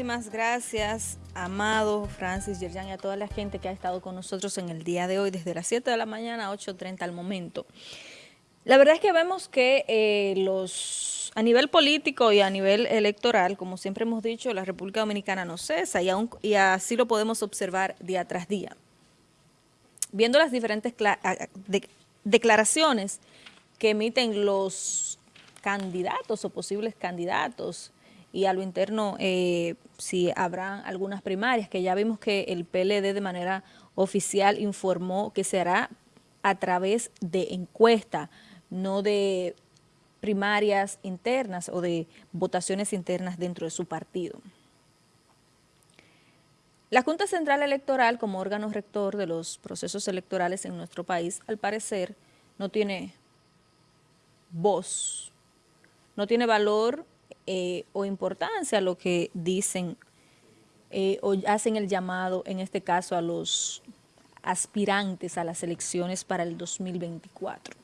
Muchísimas gracias, Amado, Francis, Yerjan y a toda la gente que ha estado con nosotros en el día de hoy, desde las 7 de la mañana a 8.30 al momento. La verdad es que vemos que eh, los a nivel político y a nivel electoral, como siempre hemos dicho, la República Dominicana no cesa y, así lo podemos observar día tras día. Viendo las diferentes declaraciones que emiten los candidatos o posibles candidatos y a lo interno eh, si habrá algunas primarias, que ya vimos que el PLD de manera oficial informó que se hará a través de encuesta, no de primarias internas o de votaciones internas dentro de su partido. La Junta Central Electoral, como órgano rector de los procesos electorales en nuestro país, al parecer no tiene voz, no tiene valor eh, o importancia lo que dicen eh, o hacen el llamado, en este caso, a los aspirantes a las elecciones para el 2024.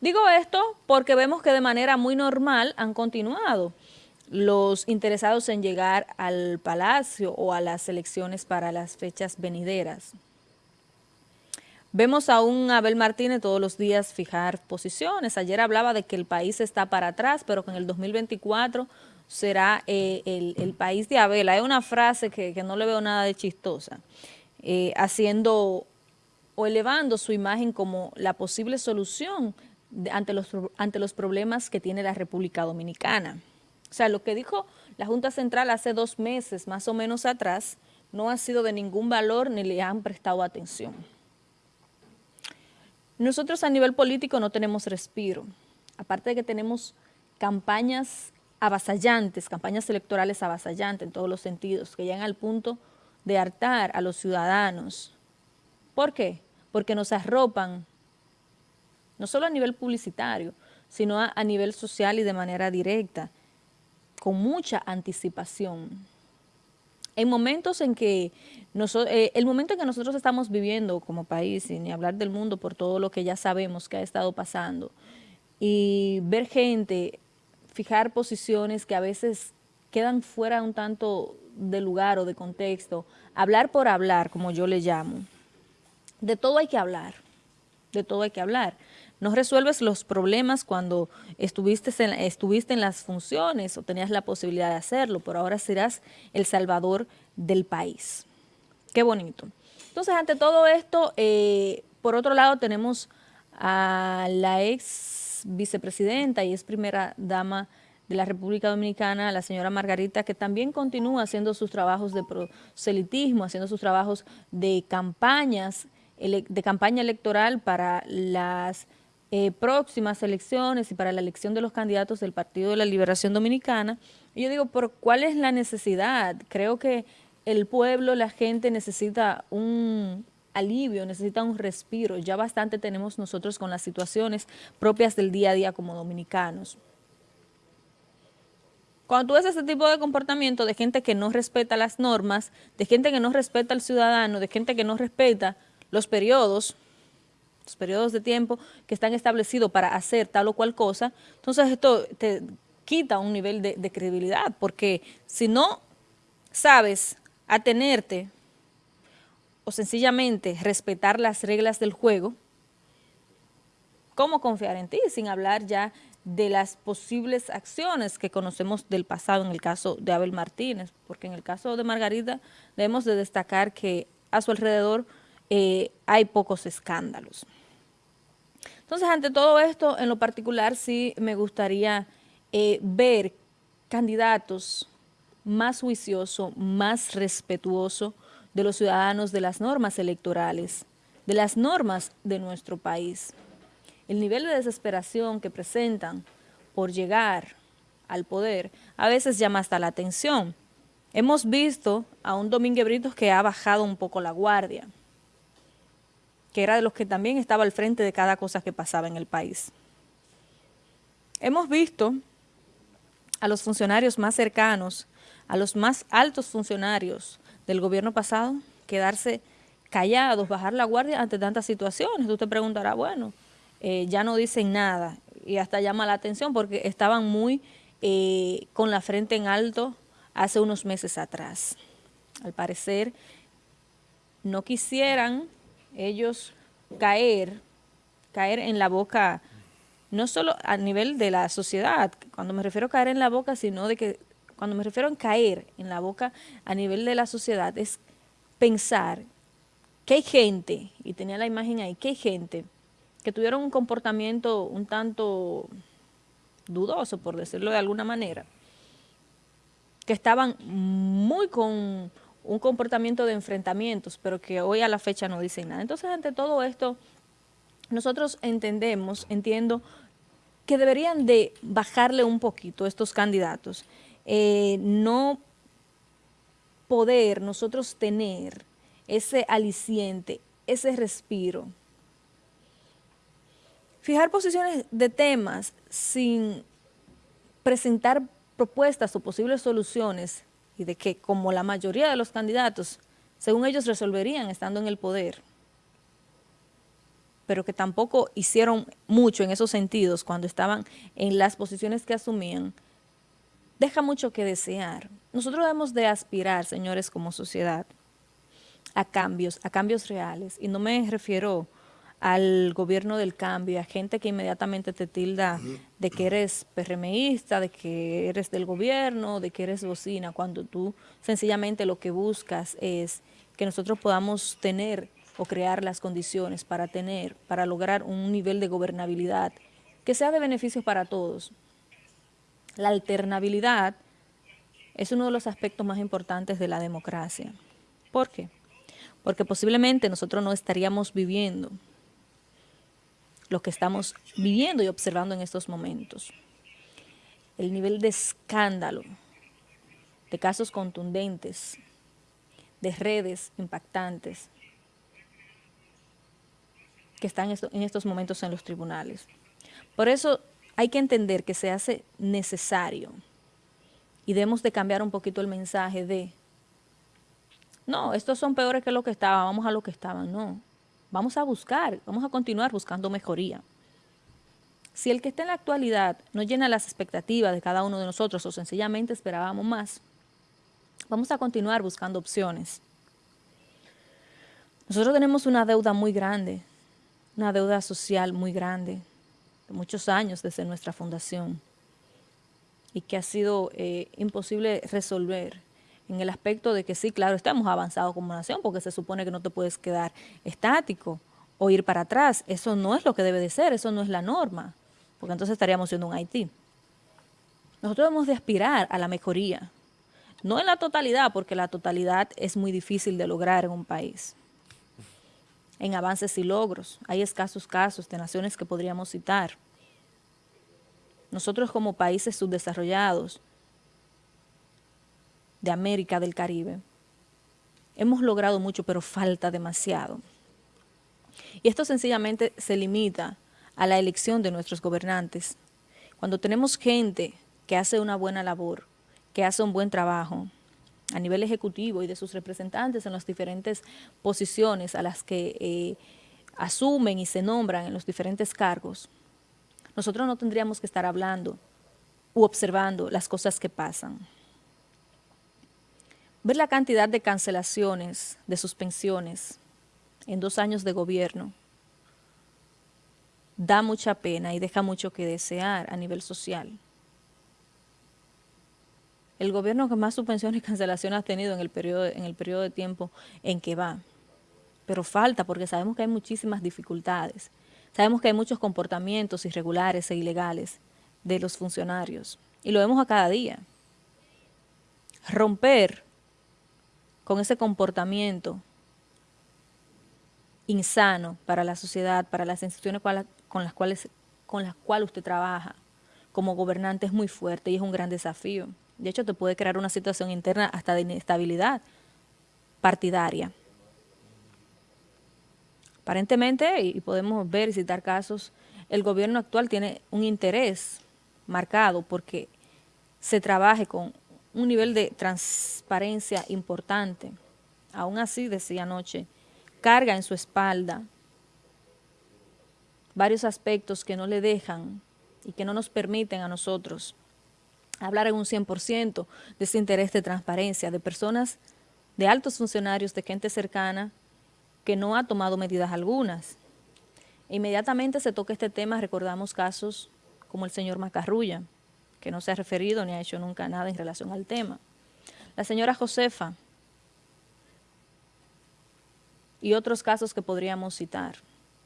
Digo esto porque vemos que de manera muy normal han continuado los interesados en llegar al palacio o a las elecciones para las fechas venideras. Vemos a un Abel Martínez todos los días fijar posiciones. Ayer hablaba de que el país está para atrás, pero que en el 2024 será eh, el, país de Abel. Hay una frase que, no le veo nada de chistosa, eh, haciendo o elevando su imagen como la posible solución ante, los, ante los problemas que tiene la República Dominicana. O sea, lo que dijo la Junta Central hace dos meses, más o menos atrás, no ha sido de ningún valor ni le han prestado atención. Nosotros a nivel político no tenemos respiro, aparte de que tenemos campañas avasallantes, campañas electorales avasallantes en todos los sentidos, que llegan al punto de hartar a los ciudadanos. ¿Por qué? Porque nos arropan, no solo a nivel publicitario, sino a, a nivel social y de manera directa, con mucha anticipación en momentos en que eh, el momento en que nosotros estamos viviendo como país, y ni hablar del mundo por todo lo que ya sabemos que ha estado pasando, y ver gente fijar posiciones que a veces quedan fuera un tanto de lugar o de contexto, hablar por hablar, como yo le llamo, de todo hay que hablar, de todo hay que hablar. No resuelves los problemas cuando estuviste en, las funciones o tenías la posibilidad de hacerlo, pero ahora serás el salvador del país. Qué bonito. Entonces, ante todo esto, eh, por otro lado tenemos a la ex vicepresidenta y ex primera dama de la República Dominicana, la señora Margarita, que también continúa haciendo sus trabajos de proselitismo, haciendo sus trabajos de campañas, de campaña electoral para las eh, próximas elecciones y para la elección de los candidatos del Partido de la Liberación Dominicana. Y yo digo, ¿por cuál es la necesidad? Creo que el pueblo, la gente necesita un alivio, necesita un respiro. Ya bastante tenemos nosotros con las situaciones propias del día a día como dominicanos. Cuando tú ves ese tipo de comportamiento de gente que no respeta las normas, de gente que no respeta al ciudadano, de gente que no respeta los periodos, los periodos de tiempo que están establecidos para hacer tal o cual cosa, entonces esto te quita un nivel de, credibilidad, porque si no sabes atenerte o sencillamente respetar las reglas del juego, ¿cómo confiar en ti? Sin hablar ya de las posibles acciones que conocemos del pasado en el caso de Abel Martínez, porque en el caso de Margarita debemos de destacar que a su alrededor eh, hay pocos escándalos. Entonces, ante todo esto, en lo particular sí me gustaría eh, ver candidatos más juiciosos, más respetuosos de los ciudadanos, de las normas electorales, de las normas de nuestro país. El nivel de desesperación que presentan por llegar al poder a veces llama hasta la atención. Hemos visto a un Domínguez Britos que ha bajado un poco la guardia que era de los que también estaba al frente de cada cosa que pasaba en el país. Hemos visto a los funcionarios más cercanos, a los más altos funcionarios del gobierno pasado, quedarse callados, bajar la guardia ante tantas situaciones. Tú te preguntarás, bueno, eh, ya no dicen nada y hasta llama la atención porque estaban muy eh, con la frente en alto hace unos meses atrás. Al parecer, no quisieran ellos caer, caer en la boca, no solo a nivel de la sociedad, cuando me refiero a caer en la boca, sino de que, cuando me refiero a caer en la boca a nivel de la sociedad, es pensar que hay gente, y tenía la imagen ahí, que hay gente que tuvieron un comportamiento un tanto dudoso, por decirlo de alguna manera, que estaban muy con un comportamiento de enfrentamientos, pero que hoy a la fecha no dicen nada. Entonces, ante todo esto, nosotros entendemos, entiendo, que deberían de bajarle un poquito estos candidatos, eh, no poder nosotros tener ese aliciente, ese respiro. Fijar posiciones de temas sin presentar propuestas o posibles soluciones y de que como la mayoría de los candidatos, según ellos resolverían estando en el poder, pero que tampoco hicieron mucho en esos sentidos cuando estaban en las posiciones que asumían, deja mucho que desear. Nosotros debemos de aspirar, señores, como sociedad, a cambios, a cambios reales, y no me refiero al gobierno del cambio, a gente que inmediatamente te tilda de que eres PRMista, de que eres del gobierno, de que eres bocina, cuando tú sencillamente lo que buscas es que nosotros podamos tener o crear las condiciones para tener, para lograr un nivel de gobernabilidad que sea de beneficio para todos. La alternabilidad es uno de los aspectos más importantes de la democracia. ¿Por qué? Porque posiblemente nosotros no estaríamos viviendo lo que estamos viviendo y observando en estos momentos. El nivel de escándalo, de casos contundentes, de redes impactantes que están en estos momentos en los tribunales. Por eso hay que entender que se hace necesario y debemos de cambiar un poquito el mensaje de no, estos son peores que lo que estaban, vamos a lo que estaban, no vamos a buscar, vamos a continuar buscando mejoría. Si el que está en la actualidad no llena las expectativas de cada uno de nosotros o sencillamente esperábamos más, vamos a continuar buscando opciones. Nosotros tenemos una deuda muy grande, una deuda social muy grande, de muchos años desde nuestra fundación, y que ha sido eh, imposible resolver en el aspecto de que sí, claro, estamos avanzados como nación porque se supone que no te puedes quedar estático o ir para atrás. Eso no es lo que debe de ser, eso no es la norma, porque entonces estaríamos siendo un Haití. Nosotros debemos de aspirar a la mejoría, no en la totalidad, porque la totalidad es muy difícil de lograr en un país. En avances y logros, hay escasos casos de naciones que podríamos citar. Nosotros como países subdesarrollados, de América del Caribe. Hemos logrado mucho, pero falta demasiado. Y esto sencillamente se limita a la elección de nuestros gobernantes. Cuando tenemos gente que hace una buena labor, que hace un buen trabajo a nivel ejecutivo y de sus representantes en las diferentes posiciones a las que eh, asumen y se nombran en los diferentes cargos, nosotros no tendríamos que estar hablando u observando las cosas que pasan ver la cantidad de cancelaciones, de suspensiones en dos años de gobierno, da mucha pena y deja mucho que desear a nivel social. El gobierno que más suspensiones y cancelaciones ha tenido en el periodo, en el periodo de tiempo en que va. Pero falta porque sabemos que hay muchísimas dificultades. Sabemos que hay muchos comportamientos irregulares e ilegales de los funcionarios. Y lo vemos a cada día. Romper con ese comportamiento insano para la sociedad, para las instituciones con las cuales, con las cuales usted trabaja como gobernante es muy fuerte y es un gran desafío. De hecho, te puede crear una situación interna hasta de inestabilidad partidaria. Aparentemente, y podemos ver y citar casos, el gobierno actual tiene un interés marcado porque se trabaje con un nivel de transparencia importante. Aún así, decía anoche, carga en su espalda varios aspectos que no le dejan y que no nos permiten a nosotros hablar en un 100% de ese interés de transparencia, de personas, de altos funcionarios, de gente cercana, que no ha tomado medidas algunas. Inmediatamente se toca este tema, recordamos casos como el señor Macarrulla, que no se ha referido ni ha hecho nunca nada en relación al tema. La señora Josefa y otros casos que podríamos citar.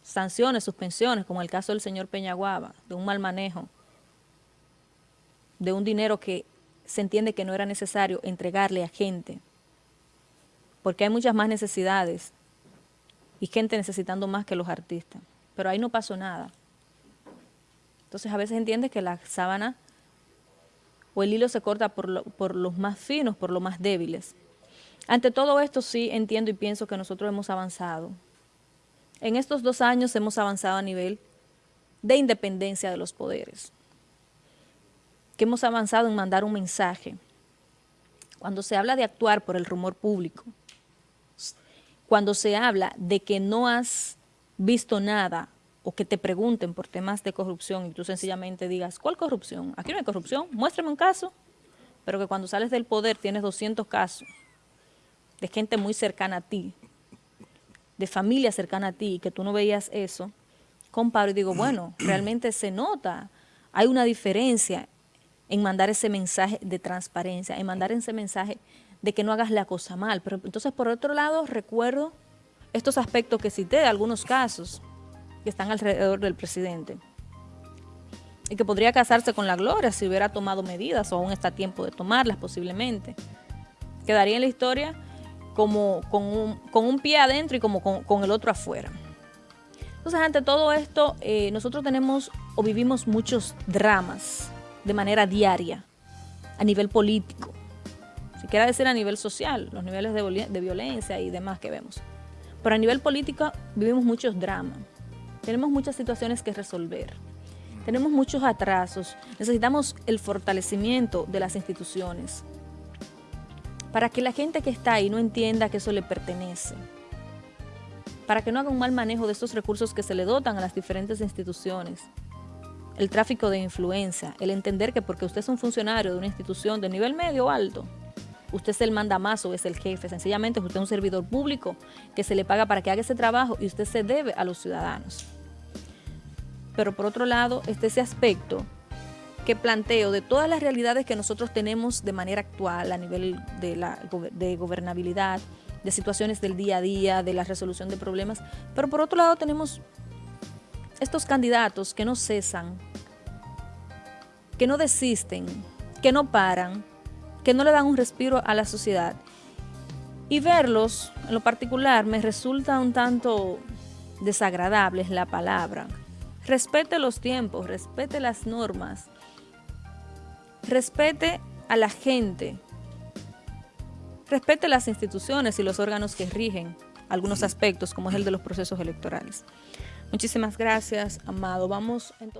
Sanciones, suspensiones, como el caso del señor Peñaguaba, de un mal manejo de un dinero que se entiende que no era necesario entregarle a gente, porque hay muchas más necesidades y gente necesitando más que los artistas, pero ahí no pasó nada. Entonces a veces entiende que la sábana o el hilo se corta por, por los más finos, por los más débiles. Ante todo esto sí entiendo y pienso que nosotros hemos avanzado. En estos dos años hemos avanzado a nivel de independencia de los poderes que hemos avanzado en mandar un mensaje. Cuando se habla de actuar por el rumor público, cuando se habla de que no has visto nada o que te pregunten por temas de corrupción y tú sencillamente digas, ¿cuál corrupción? Aquí no hay corrupción, muéstrame un caso. Pero que cuando sales del poder tienes 200 casos de gente muy cercana a ti, de familia cercana a ti, y que tú no veías eso, comparo y digo, bueno, realmente se nota, hay una diferencia en mandar ese mensaje de transparencia, en mandar ese mensaje de que no hagas la cosa mal. Pero entonces, por otro lado, recuerdo estos aspectos que cité, algunos casos que están alrededor del presidente y que podría casarse con la gloria si hubiera tomado medidas o aún está a tiempo de tomarlas posiblemente. Quedaría en la historia como con un, pie adentro y como con, el otro afuera. Entonces, ante todo esto, eh, nosotros tenemos o vivimos muchos dramas de manera diaria, a nivel político, si quiera decir a nivel social, los niveles de violencia y demás que vemos. Pero a nivel político vivimos muchos dramas, tenemos muchas situaciones que resolver, tenemos muchos atrasos, necesitamos el fortalecimiento de las instituciones para que la gente que está ahí no entienda que eso le pertenece, para que no haga un mal manejo de estos recursos que se le dotan a las diferentes instituciones, el tráfico de influencia, el entender que porque usted es un funcionario de una institución de nivel medio o alto, usted es el más o es el jefe, sencillamente usted es un servidor público que se le paga para que haga ese trabajo y usted se debe a los ciudadanos. Pero por otro lado, está ese aspecto que planteo de todas las realidades que nosotros tenemos de manera actual a nivel de, la, de gobernabilidad, de situaciones del día a día, de la resolución de problemas, pero por otro lado tenemos estos candidatos que no cesan, que no desisten, que no paran, que no le dan un respiro a la sociedad. Y verlos, en lo particular, me resulta un tanto desagradable es la palabra. Respete los tiempos, respete las normas, respete a la gente, respete las instituciones y los órganos que rigen algunos aspectos, como es el de los procesos electorales. Muchísimas gracias, Amado. Vamos entonces.